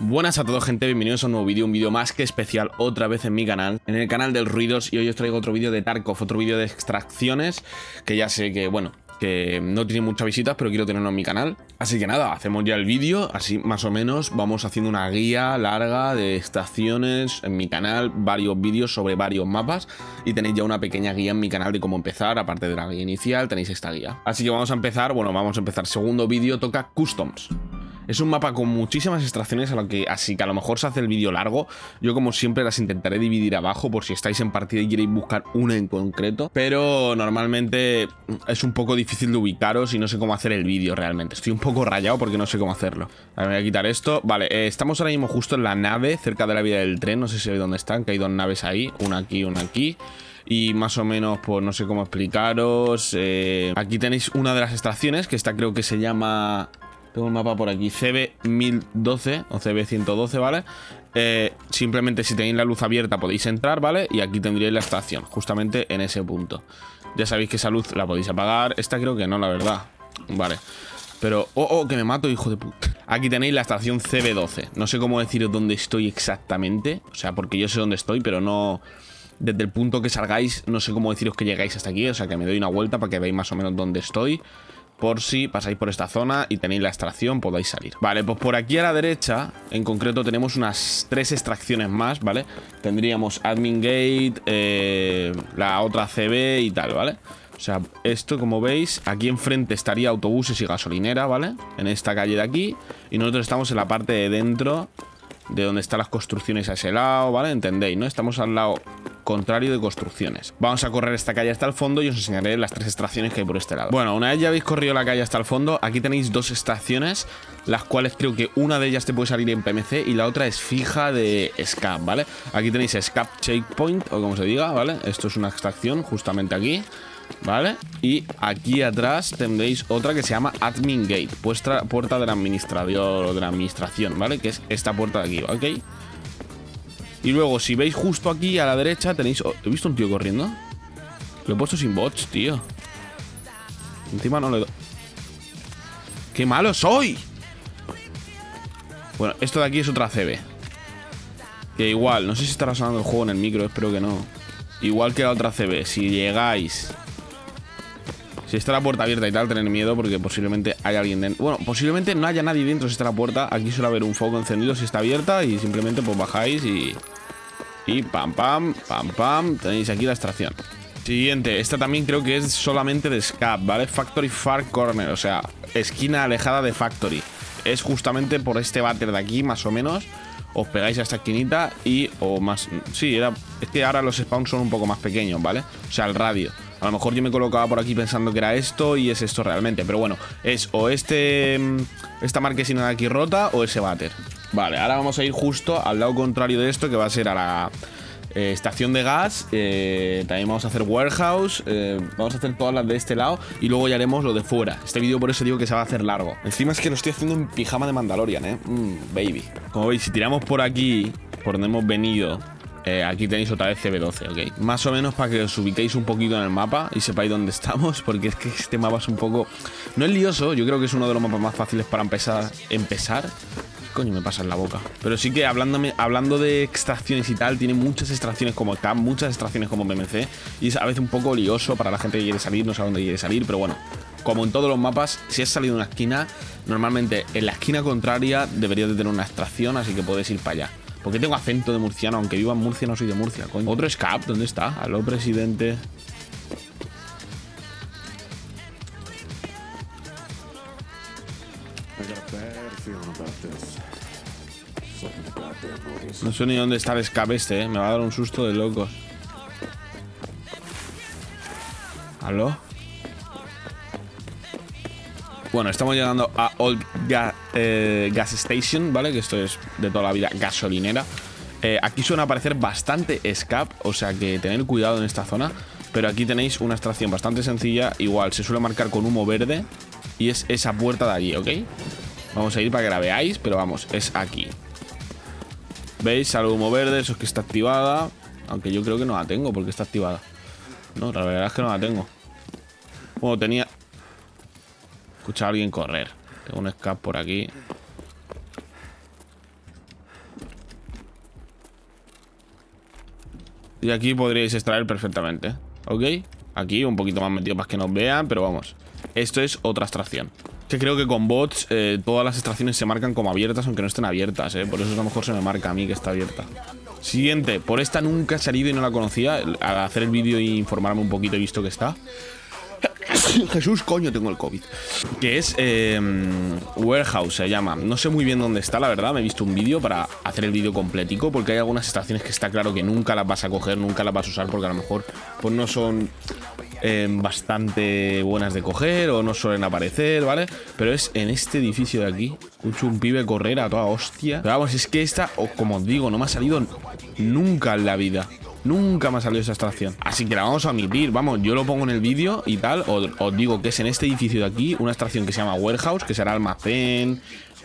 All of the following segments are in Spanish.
Buenas a todos gente, bienvenidos a un nuevo vídeo, un vídeo más que especial otra vez en mi canal, en el canal del Ruidos y hoy os traigo otro vídeo de Tarkov, otro vídeo de extracciones que ya sé que, bueno, que no tiene muchas visitas pero quiero tenerlo en mi canal. Así que nada, hacemos ya el vídeo, así más o menos vamos haciendo una guía larga de extracciones en mi canal, varios vídeos sobre varios mapas y tenéis ya una pequeña guía en mi canal de cómo empezar, aparte de la guía inicial tenéis esta guía. Así que vamos a empezar, bueno, vamos a empezar, segundo vídeo toca Customs. Es un mapa con muchísimas extracciones, a lo que, así que a lo mejor se hace el vídeo largo. Yo como siempre las intentaré dividir abajo por si estáis en partida y queréis buscar una en concreto. Pero normalmente es un poco difícil de ubicaros y no sé cómo hacer el vídeo realmente. Estoy un poco rayado porque no sé cómo hacerlo. A ver, voy a quitar esto. Vale, eh, estamos ahora mismo justo en la nave, cerca de la vía del tren. No sé si veis dónde están, que hay dos naves ahí. Una aquí, una aquí y más o menos, pues no sé cómo explicaros. Eh, aquí tenéis una de las extracciones, que esta creo que se llama tengo un mapa por aquí, CB1012 o CB112, ¿vale? Eh, simplemente si tenéis la luz abierta podéis entrar, ¿vale? Y aquí tendríais la estación, justamente en ese punto. Ya sabéis que esa luz la podéis apagar. Esta creo que no, la verdad. Vale. Pero... ¡Oh, oh! Que me mato, hijo de puta. Aquí tenéis la estación CB12. No sé cómo deciros dónde estoy exactamente. O sea, porque yo sé dónde estoy, pero no... Desde el punto que salgáis, no sé cómo deciros que llegáis hasta aquí. O sea, que me doy una vuelta para que veáis más o menos dónde estoy por si pasáis por esta zona y tenéis la extracción, podáis salir. Vale, pues por aquí a la derecha, en concreto, tenemos unas tres extracciones más, ¿vale? Tendríamos Admin Gate, eh, la otra CB y tal, ¿vale? O sea, esto, como veis, aquí enfrente estaría autobuses y gasolinera, ¿vale? En esta calle de aquí. Y nosotros estamos en la parte de dentro de donde están las construcciones a ese lado, ¿vale? Entendéis, ¿no? Estamos al lado contrario de construcciones. Vamos a correr esta calle hasta el fondo y os enseñaré las tres extracciones que hay por este lado. Bueno, una vez ya habéis corrido la calle hasta el fondo, aquí tenéis dos estaciones, las cuales creo que una de ellas te puede salir en PMC y la otra es fija de SCAP, ¿vale? Aquí tenéis SCAP Checkpoint, o como se diga, ¿vale? Esto es una extracción justamente aquí. ¿Vale? Y aquí atrás tendréis otra que se llama Admin Gate, puerta, puerta del administrador o de la administración, ¿vale? Que es esta puerta de aquí, ¿ok? Y luego, si veis justo aquí a la derecha, tenéis... ¿He visto un tío corriendo? Lo he puesto sin bots, tío. Encima no le doy... ¡Qué malo soy! Bueno, esto de aquí es otra CB. Que igual, no sé si estará sonando el juego en el micro, espero que no. Igual que la otra CB, si llegáis... Si está la puerta abierta y tal, tener miedo porque posiblemente hay alguien dentro. Bueno, posiblemente no haya nadie dentro si está la puerta. Aquí suele haber un foco encendido si está abierta y simplemente pues bajáis y... Y pam, pam, pam, pam. Tenéis aquí la extracción. Siguiente, esta también creo que es solamente de SCAP, ¿vale? Factory Far Corner, o sea, esquina alejada de Factory. Es justamente por este váter de aquí, más o menos. Os pegáis a esta esquinita y... O más... Sí, era... Es que ahora los spawns son un poco más pequeños, ¿vale? O sea, el radio. A lo mejor yo me colocaba por aquí pensando que era esto y es esto realmente. Pero bueno, es o este... Mm, esta marquesina de aquí rota o ese váter. Vale, ahora vamos a ir justo al lado contrario de esto, que va a ser a la eh, estación de gas. Eh, también vamos a hacer warehouse. Eh, vamos a hacer todas las de este lado. Y luego ya haremos lo de fuera. Este vídeo por eso digo que se va a hacer largo. Encima es que lo estoy haciendo en pijama de Mandalorian, ¿eh? Mm, baby. Como veis, si tiramos por aquí, por donde hemos venido... aquí tenéis otra vez CB12, ¿ok? Más o menos para que os ubiquéis un poquito en el mapa y sepáis dónde estamos, porque es que este mapa es un poco... No es lioso, yo creo que es uno de los mapas más fáciles para empezar, empezar coño me pasa en la boca? Pero sí que hablando de extracciones y tal, tiene muchas extracciones como CAM, muchas extracciones como BMC. Y es a veces un poco lioso para la gente que quiere salir, no sabe dónde quiere salir. Pero bueno, como en todos los mapas, si has salido de una esquina, normalmente en la esquina contraria deberías de tener una extracción, así que puedes ir para allá. Porque tengo acento de murciano, aunque viva en Murcia, no soy de Murcia, coño. Otro escape, ¿dónde está? Aló, presidente. No sé ni dónde está el escape este, ¿eh? Me va a dar un susto de locos. ¿Aló? Bueno, estamos llegando a Old eh, Gas Station, ¿vale? Que esto es de toda la vida gasolinera. Eh, aquí suele aparecer bastante escape, o sea que tener cuidado en esta zona. Pero aquí tenéis una extracción bastante sencilla. Igual, se suele marcar con humo verde. Y es esa puerta de allí, ¿ok? Vamos a ir para que la veáis, pero vamos, es aquí. ¿Veis? Algo humo verde, eso es que está activada. Aunque yo creo que no la tengo porque está activada. No, la verdad es que no la tengo. Bueno, tenía... Escuchar a alguien correr. Tengo un escape por aquí. Y aquí podríais extraer perfectamente. ¿Ok? Aquí un poquito más metido para que nos vean, pero vamos. Esto es otra extracción. Que creo que con bots eh, todas las extracciones se marcan como abiertas, aunque no estén abiertas, ¿eh? Por eso a lo mejor se me marca a mí que está abierta. Siguiente. Por esta nunca he salido y no la conocía. Al hacer el vídeo e informarme un poquito he visto que está. Jesús, coño, tengo el COVID. Que es em, Warehouse, se llama. No sé muy bien dónde está, la verdad. Me he visto un vídeo para hacer el vídeo completico. Porque hay algunas estaciones que está claro que nunca las vas a coger, nunca las vas a usar. Porque a lo mejor pues no son em, bastante buenas de coger o no suelen aparecer, ¿vale? Pero es en este edificio de aquí. Escucho un pibe correr a toda hostia. Pero vamos, es que esta, como os digo, no me ha salido nunca en la vida. Nunca me ha salido esa extracción. Así que la vamos a omitir. Vamos, yo lo pongo en el vídeo y tal. Os, digo que es en este edificio de aquí una extracción que se llama Warehouse, que será almacén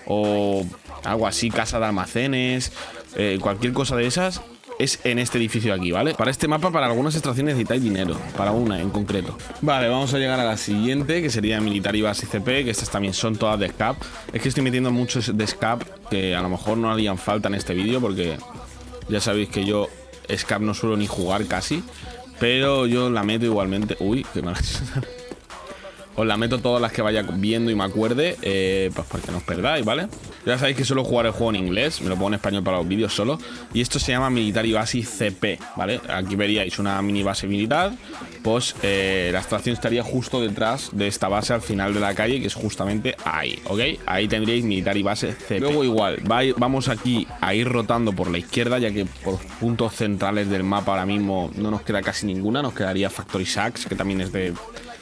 o algo así, casa de almacenes, eh, cualquier cosa de esas. Es en este edificio de aquí, ¿vale? Para este mapa, para algunas extracciones necesitáis dinero Para una en concreto Vale, vamos a llegar a la siguiente Que sería Military Base CP Que estas también son todas de SCAP Es que estoy metiendo muchos de SCAP Que a lo mejor no harían falta en este vídeo Porque ya sabéis que yo Scap no suelo ni jugar casi. Pero yo la meto igualmente. Uy, qué mal. Os la meto todas las que vaya viendo y me acuerde, eh, pues para que no os perdáis, ¿vale? Ya sabéis que suelo jugar el juego en inglés, me lo pongo en español para los vídeos solo. Y esto se llama Military Base CP, ¿vale? Aquí veríais una mini base militar, pues eh, la estación estaría justo detrás de esta base al final de la calle, que es justamente ahí, ¿ok? Ahí tendríais Military Base CP. Luego igual, vamos aquí a ir rotando por la izquierda, ya que por puntos centrales del mapa ahora mismo no nos queda casi ninguna, nos quedaría Factory Sacks, que también es de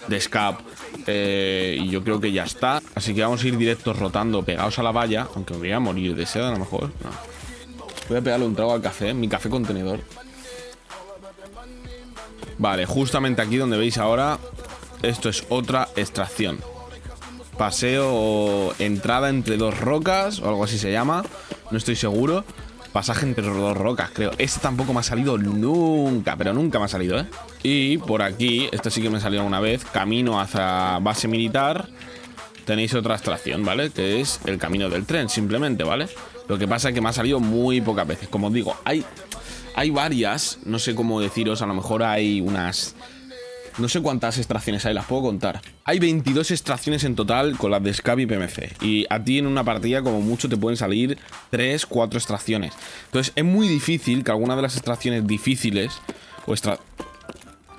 de Scap. Eh, y yo creo que ya está. Así que vamos a ir directos rotando pegados a la valla. Aunque me voy a morir de sed a lo mejor. Voy a pegarle un trago al café, mi café contenedor. Vale, justamente aquí donde veis ahora, esto es otra extracción. Paseo o entrada entre dos rocas, o algo así se llama. No estoy seguro. Pasaje entre dos rocas, creo. Este tampoco me ha salido nunca, pero nunca me ha salido, ¿eh? Y por aquí, este sí que me salió una vez, camino hacia base militar, tenéis otra extracción, ¿vale? Que es el camino del tren, simplemente, ¿vale? Lo que pasa es que me ha salido muy pocas veces. Como os digo, hay, hay varias, no sé cómo deciros, a lo mejor hay unas no sé cuántas extracciones hay, las puedo contar. Hay 22 extracciones en total con las de Scab y PMC. Y a ti en una partida como mucho te pueden salir 3, 4 extracciones. Entonces es muy difícil que alguna de las extracciones difíciles o extra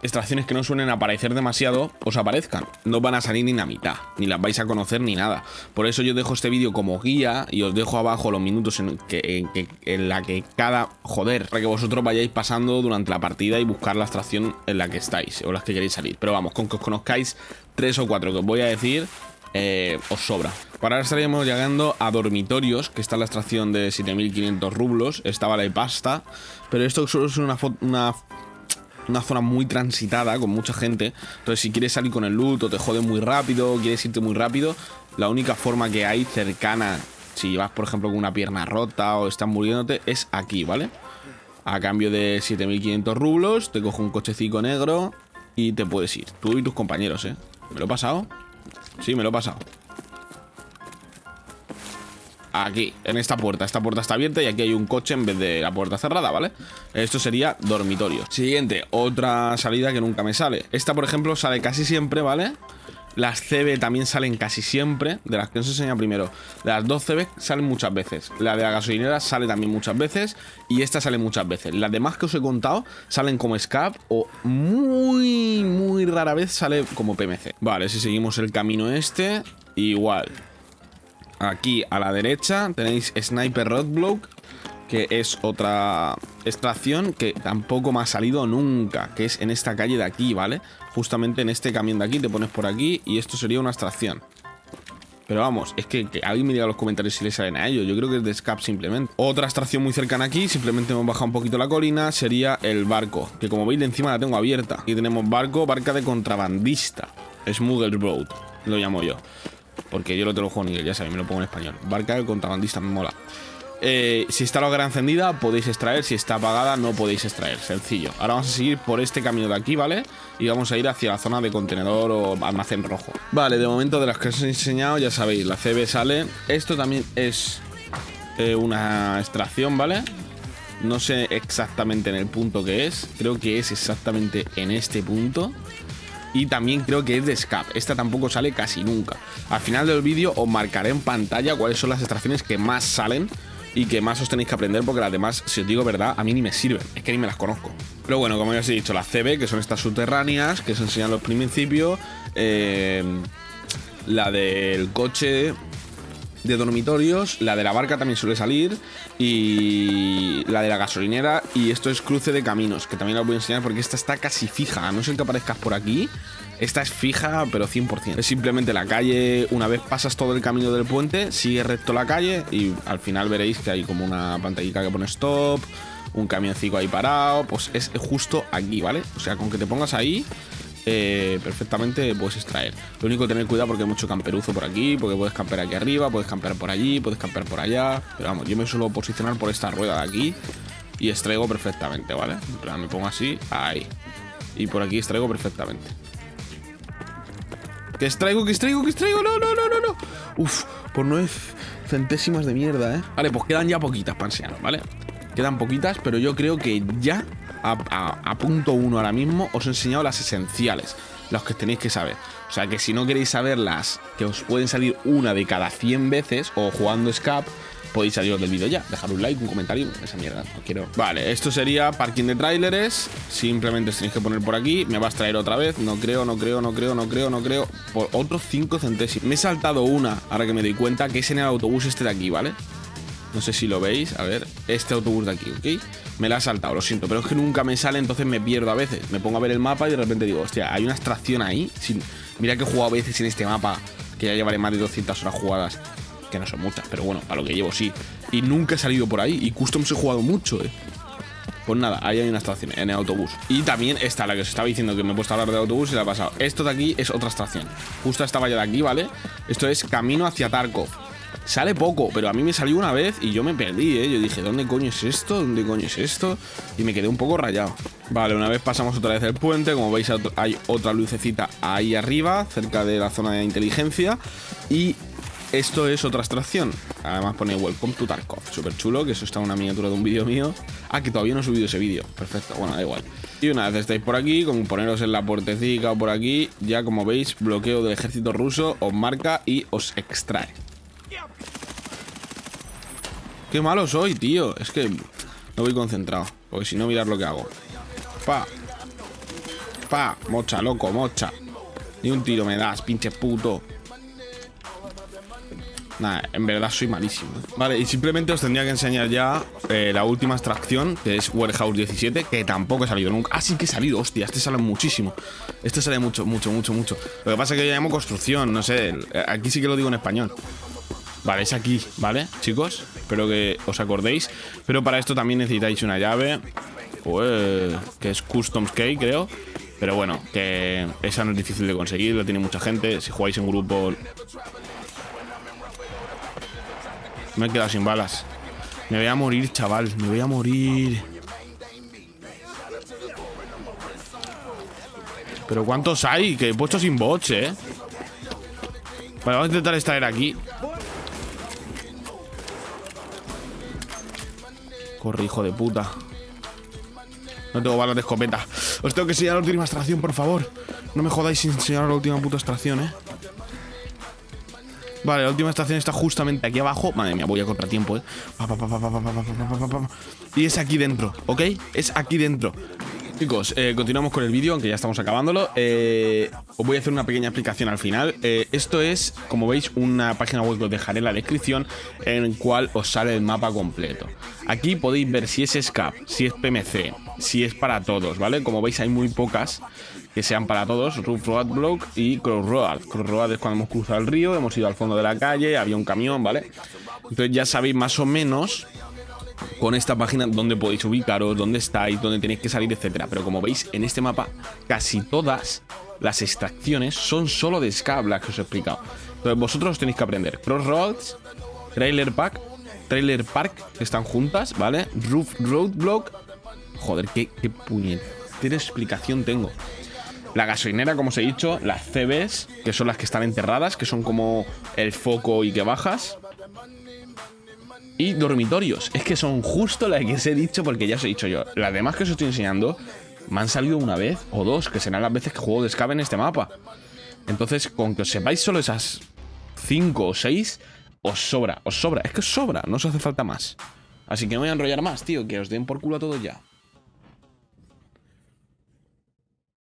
extracciones que no suelen aparecer demasiado os aparezcan. No van a salir ni la mitad, ni las vais a conocer ni nada. Por eso yo dejo este vídeo como guía y os dejo abajo los minutos en, que, en, la que cada... Joder, para que vosotros vayáis pasando durante la partida y buscar la extracción en la que estáis o las que queréis salir. Pero vamos, con que os conozcáis tres o cuatro que os voy a decir, eh, os sobra. Para ahora estaríamos llegando a dormitorios, que está la extracción de 7500 rublos, esta vale pasta, pero esto solo es una, una una zona muy transitada con mucha gente. Entonces, si quieres salir con el loot o te jode muy rápido, quieres irte muy rápido, la única forma que hay cercana, si vas, por ejemplo, con una pierna rota o estás muriéndote, es aquí, ¿vale? A cambio de 7500 rublos, te cojo un cochecito negro y te puedes ir. Tú y tus compañeros, ¿eh? ¿Me lo he pasado? Sí, me lo he pasado. Aquí, en esta puerta. Esta puerta está abierta y aquí hay un coche en vez de la puerta cerrada, ¿vale? Esto sería dormitorio. Siguiente, otra salida que nunca me sale. Esta, por ejemplo, sale casi siempre, ¿vale? Las CB también salen casi siempre. De las que os enseña primero. Las dos CB salen muchas veces. La de la gasolinera sale también muchas veces. Y esta sale muchas veces. Las demás que os he contado salen como SCAP. O muy, muy rara vez sale como PMC. Vale, si seguimos el camino este. Igual. Aquí a la derecha tenéis Sniper Roadblock, que es otra extracción que tampoco me ha salido nunca, que es en esta calle de aquí, ¿vale? Justamente en este camión de aquí, te pones por aquí y esto sería una extracción. Pero vamos, es que, alguien me diga en los comentarios si le salen a ellos. Yo creo que es de Scap simplemente. Otra extracción muy cercana aquí, simplemente hemos bajado un poquito la colina, sería el barco. Que como veis de encima la tengo abierta. Aquí tenemos barco, barca de contrabandista. Smuggle Road, lo llamo yo. Porque yo lo tengo juego en inglés, ya sabéis, me lo pongo en español. Barca del contrabandista me mola. Eh, si está la hoguera encendida, podéis extraer. Si está apagada, no podéis extraer. Sencillo. Ahora vamos a seguir por este camino de aquí, ¿vale? Y vamos a ir hacia la zona de contenedor o almacén rojo. Vale, de momento de las que os he enseñado, ya sabéis, la CB sale. Esto también es eh, una extracción, ¿vale? No sé exactamente en el punto que es. Creo que es exactamente en este punto. Y también creo que es de SCAP. Esta tampoco sale casi nunca. Al final del vídeo os marcaré en pantalla cuáles son las extracciones que más salen y que más os tenéis que aprender porque las demás, si os digo verdad, a mí ni me sirven. Es que ni me las conozco. Pero bueno, como ya os he dicho, las CB, que son estas subterráneas, que se enseñan los principios. Eh, la del coche de dormitorios, la de la barca también suele salir y la de la gasolinera y esto es cruce de caminos, que también la voy a enseñar porque esta está casi fija, a no ser que aparezcas por aquí, esta es fija pero 100%. Es simplemente la calle, una vez pasas todo el camino del puente, sigue recto la calle y al final veréis que hay como una pantallita que pone stop, un camioncito ahí parado, pues es justo aquí, ¿vale? O sea, con que te pongas ahí eh, perfectamente puedes extraer. Lo único que tener cuidado porque hay mucho camperuzo por aquí, porque puedes campear aquí arriba, puedes campear por allí, puedes campear por allá. Pero vamos, yo me suelo posicionar por esta rueda de aquí y extraigo perfectamente, ¿vale? Plan, me pongo así, ahí. Y por aquí extraigo perfectamente. ¿Qué extraigo? ¿Qué extraigo? ¿Qué extraigo? No, no, no, no, no. Uf, por nueve centésimas de mierda, ¿eh? Vale, pues quedan ya poquitas para ¿vale? Quedan poquitas, pero yo creo que ya a, punto uno ahora mismo os he enseñado las esenciales, las que tenéis que saber. O sea que si no queréis saber las que os pueden salir una de cada 100 veces o jugando Scap, podéis saliros del vídeo ya. Dejar un like, un comentario, esa mierda, no quiero. Vale, esto sería parking de tráileres. Simplemente tenéis que poner por aquí. Me vas a traer otra vez. No creo, no creo, no creo, no creo, no creo. Por otros 5 centésimos. Me he saltado una, ahora que me doy cuenta, que es en el autobús este de aquí, ¿vale? No sé si lo veis. A ver, este autobús de aquí, ¿ok? Me la ha saltado, lo siento. Pero es que nunca me sale, entonces me pierdo a veces. Me pongo a ver el mapa y de repente digo, hostia, hay una extracción ahí. Mira que he jugado a veces en este mapa, que ya llevaré más de 200 horas jugadas. Que no son muchas, pero bueno, para lo que llevo sí. Y nunca he salido por ahí. Y Customs he jugado mucho, eh. Pues nada, ahí hay una extracción en el autobús. Y también esta, la que os estaba diciendo que me he puesto a hablar del autobús y la he pasado. Esto de aquí es otra extracción. Justo esta valla de aquí, ¿vale? Esto es camino hacia Tarkov. Sale poco, pero a mí me salió una vez y yo me perdí, ¿eh? Yo dije, ¿dónde coño es esto? ¿Dónde coño es esto? Y me quedé un poco rayado. Vale, una vez pasamos otra vez el puente, como veis hay otra lucecita ahí arriba, cerca de la zona de inteligencia. Y esto es otra extracción. Además pone Welcome to Tarkov. Súper chulo, que eso está en una miniatura de un vídeo mío. Ah, que todavía no he subido ese vídeo. Perfecto, bueno, da igual. Y una vez estáis por aquí, como poneros en la puertecita o por aquí, ya como veis, bloqueo del ejército ruso os marca y os extrae. Qué malo soy, tío. Es que no voy concentrado. Porque si no, mirad lo que hago. Pa. Pa. Mocha, loco, mocha. Ni un tiro me das, pinche puto. Nada, en verdad soy malísimo. Vale, y simplemente os tendría que enseñar ya eh, la última extracción, que es Warehouse 17, que tampoco he salido nunca. Ah, sí que he salido, hostia, este sale muchísimo. Este sale mucho, mucho, mucho, mucho. Lo que pasa es que yo llamo construcción, no sé. Aquí sí que lo digo en español. Vale, es aquí, ¿vale, chicos? Espero que os acordéis. Pero para esto también necesitáis una llave. Que es Customs Key, creo. Pero bueno, que esa no es difícil de conseguir, lo tiene mucha gente. Si jugáis en grupo... Me he quedado sin balas. Me voy a morir, chaval. Me voy a morir. Pero ¿cuántos hay? Que he puesto sin bots, ¿eh? Vale, vamos a intentar extraer aquí. Corre, hijo de puta. No tengo balas de escopeta. Os tengo que enseñar la última extracción, por favor. No me jodáis sin enseñar la última puta extracción, ¿eh? Vale, la última extracción está justamente aquí abajo. Madre mía, voy a contratiempo, ¿eh? Y es aquí dentro, ¿ok? Es aquí dentro. Chicos, eh, continuamos con el vídeo, aunque ya estamos acabándolo. Eh, os voy a hacer una pequeña explicación al final. Eh, esto es, como veis, una página web que os dejaré en la descripción, en el cual os sale el mapa completo. Aquí podéis ver si es SCAP, si es PMC, si es para todos, ¿vale? Como veis, hay muy pocas que sean para todos, Roof Road Block y Crossroad. Crossroad es cuando hemos cruzado el río, hemos ido al fondo de la calle, había un camión, ¿vale? Entonces ya sabéis más o menos con esta página dónde podéis ubicaros, dónde estáis, dónde tenéis que salir, etcétera. Pero como veis, en este mapa casi todas las extracciones son solo de Scab, las que os he explicado. Entonces vosotros tenéis que aprender Crossroads, Trailer Park, Trailer Park, que están juntas, ¿vale? Roof Roadblock. Joder, qué, qué puñetera explicación tengo. La gasolinera, como os he dicho, las CBs, que son las que están enterradas, que son como el foco y que bajas. Y dormitorios. Es que son justo las que os he dicho porque ya os he dicho yo. Las demás que os estoy enseñando me han salido una vez o dos, que serán las veces que juego de Scab en este mapa. Entonces, con que os sepáis solo esas cinco o seis, os sobra, os sobra. Es que os sobra, no os hace falta más. Así que no voy a enrollar más, tío, que os den por culo a todos ya.